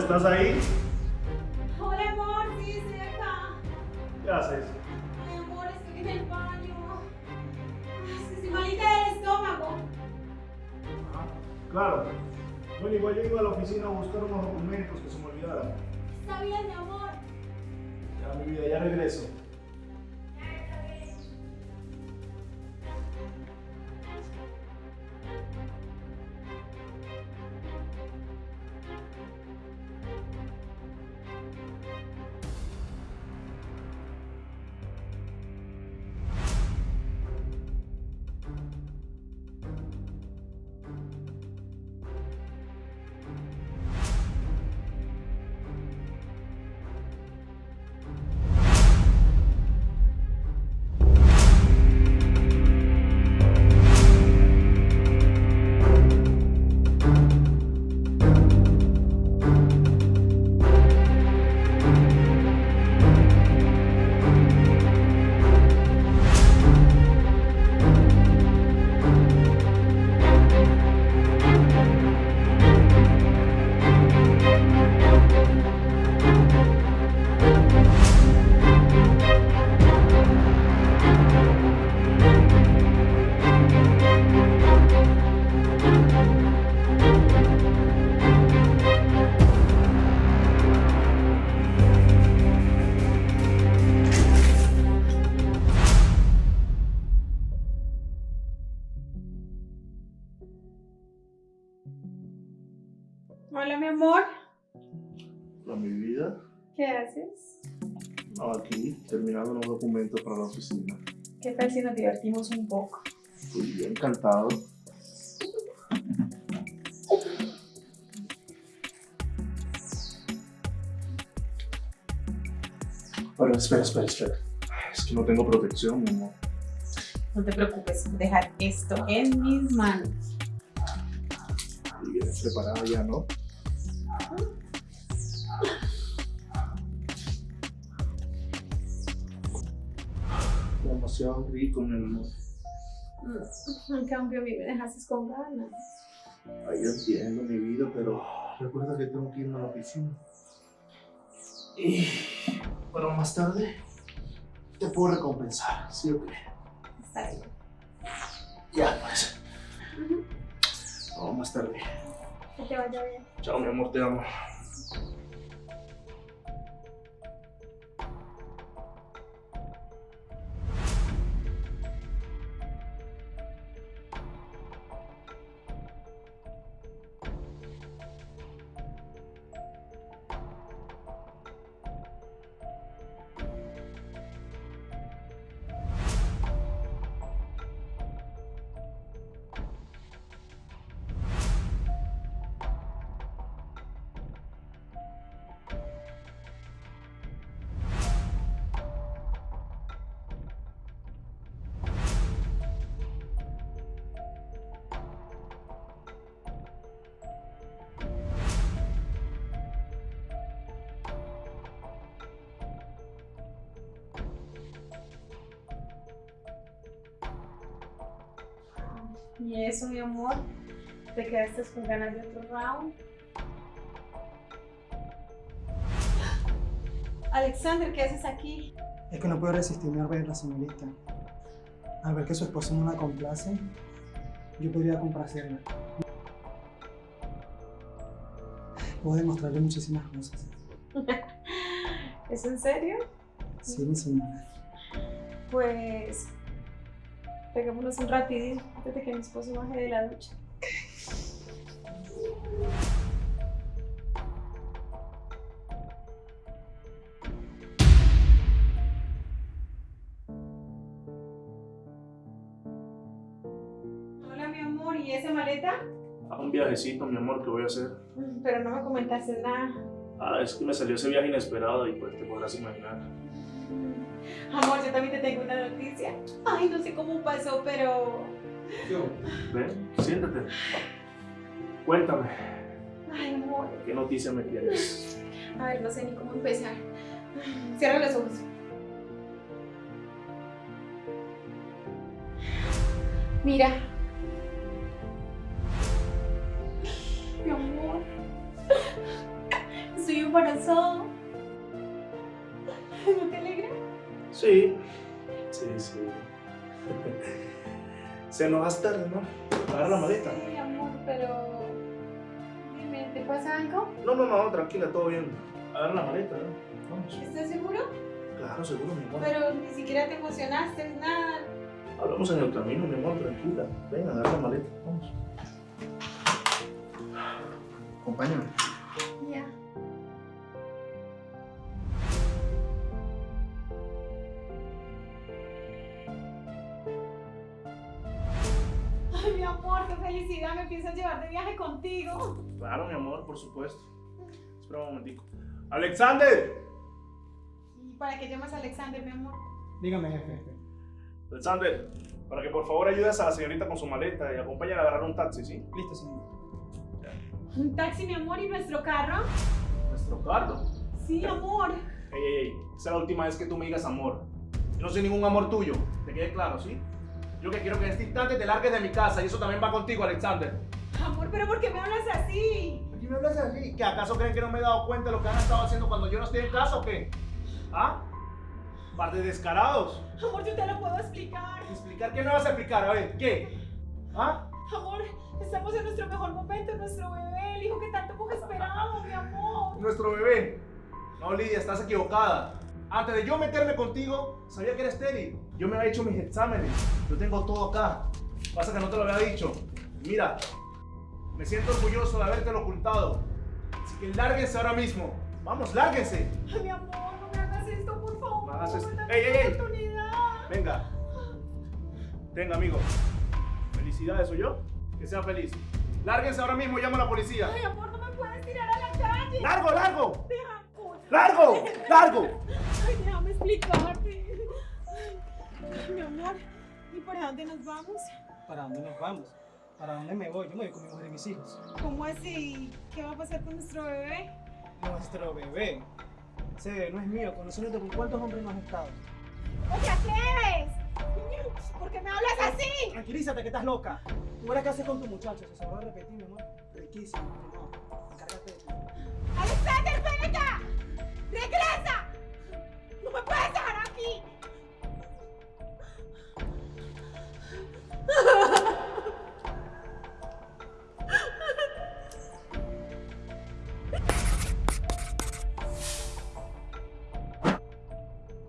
¿estás ahí? Hola, amor, sí, estoy acá. ¿Qué haces? Ay, amor, estoy en el baño. Ay, es que estoy malita del estómago. Ah, claro. Bueno, igual yo iba a la oficina a buscar unos documentos que se me olvidaron. Está bien, mi amor. Ya, mi vida, ya regreso. Hola, mi amor. Hola, mi vida. ¿Qué haces? Aquí, terminando unos documentos para la oficina. ¿Qué tal si nos divertimos un poco? Estoy bien encantado. Pero espera, espera, espera. Es que no tengo protección, mi amor. No te preocupes, dejar esto en mis manos. Y vienes preparada ya, ¿no? Demasiado rico, mi amor. Mm, En cambio, a mí me dejaste con ganas. Ay, yo entiendo mi vida, pero recuerda que tengo que irme a la oficina. Y bueno, más tarde te puedo recompensar, ¿sí o qué? Está bien. Ya, pues. Vamos más tarde. Que. Chao, mi amor, te amo. ¿Y eso, mi amor? ¿Te quedaste con ganas de otro round? Alexander, ¿qué haces aquí? Es que no puedo resistirme al ver a la señorita. Al ver que su esposo no la complace, yo podría complacerla. Puedo demostrarle muchísimas cosas. ¿Es en serio? Sí, mi señora. Pues peguémonos un rapidín antes de que mi esposo baje de la ducha. Hola, mi amor, ¿y esa maleta? A un viajecito, mi amor, que voy a hacer. Mm, Pero no me comentaste nada. Ah, es que me salió ese viaje inesperado y pues te podrás imaginar. Mm, Amor, yo también te tengo una noticia. Ay, no sé cómo pasó, pero... Ven, siéntate. Cuéntame, Ay, amor. ¿qué noticia me tienes? A ver, no sé ni cómo empezar. Cierra los ojos. Mira. Mi amor. embarazada. ¿No te alegra? Sí, sí, sí. Se nos hace tarde, ¿no? Agarra la maleta. Sí, amor, pero... Dime, ¿te pasa algo? No, no, no, tranquila, todo bien. Agarra la maleta, ¿no? Vamos. ¿Estás seguro? Claro, seguro, mi amor. Pero ni siquiera te emocionaste, nada. Hablamos en el camino, mi amor, tranquila. Ven, agarra la maleta, vamos. Acompáñame. Felicidad, me piensas llevar de viaje contigo. Claro, mi amor, por supuesto. Espera un momentico. ¡Alexander! ¿Y para qué llamas a Alexander, mi amor? Dígame, jefe. jefe. Alexander, para que por favor ayudes a la señorita con su maleta y acompáñala a agarrar un taxi, ¿sí? Listo, señor. Un taxi, mi amor, y nuestro carro. Nuestro carro. Sí, amor. Ey, ey, ey, esa es la última vez que tú me digas amor. Yo no soy ningún amor tuyo, te quede claro, ¿sí? Yo que quiero que en este instante te largues de mi casa y eso también va contigo, Alexander. Amor, pero ¿por qué me hablas así? ¿Por qué me hablas así? ¿Que acaso creen que no me he dado cuenta de lo que han estado haciendo cuando yo no estoy en casa o qué? ¿Ah? Par de descarados. Amor, yo te lo puedo explicar. ¿Explicar qué me vas a explicar? A ver, ¿qué? ¿Ah? Amor, estamos en nuestro mejor momento, nuestro bebé, el hijo que tanto hemos esperado, mi amor. Nuestro bebé. No, Lidia, estás equivocada. Antes de yo meterme contigo, sabía que eres estéril. Yo me había hecho mis exámenes. Yo tengo todo acá. Pasa que no te lo había dicho. Mira, me siento orgulloso de haberte ocultado. Así que lárguense ahora mismo. Vamos, lárguense. Ay, mi amor, no me hagas esto, por favor. No hagas esto. Ey, ey, ey. Venga. Venga, amigo. Felicidades, ¿o yo? Que sea feliz. Lárguense ahora mismo y llamo a la policía. Ay, amor, no me puedes tirar a la calle. ¡Largo, largo! Deja. ¡Largo! ¡Largo! Explicarte. Ay, mi amor, ¿y para dónde nos vamos? ¿Para dónde nos vamos? ¿Para dónde me voy? Yo me voy con mi mujer y mis hijos. ¿Cómo así? ¿Qué va a pasar con nuestro bebé? Nuestro bebé. Ese bebé no es mío. Conociéndote con cuántos hombres no has estado. ¿O te atreves? ¿Por qué me hablas así? Tranquilízate que estás loca. Tú verás qué haces con tu muchacho. Se sabrá repetir, mi amor. Riquísimo. No, encárgate de ti. ¡Alexander, ven acá!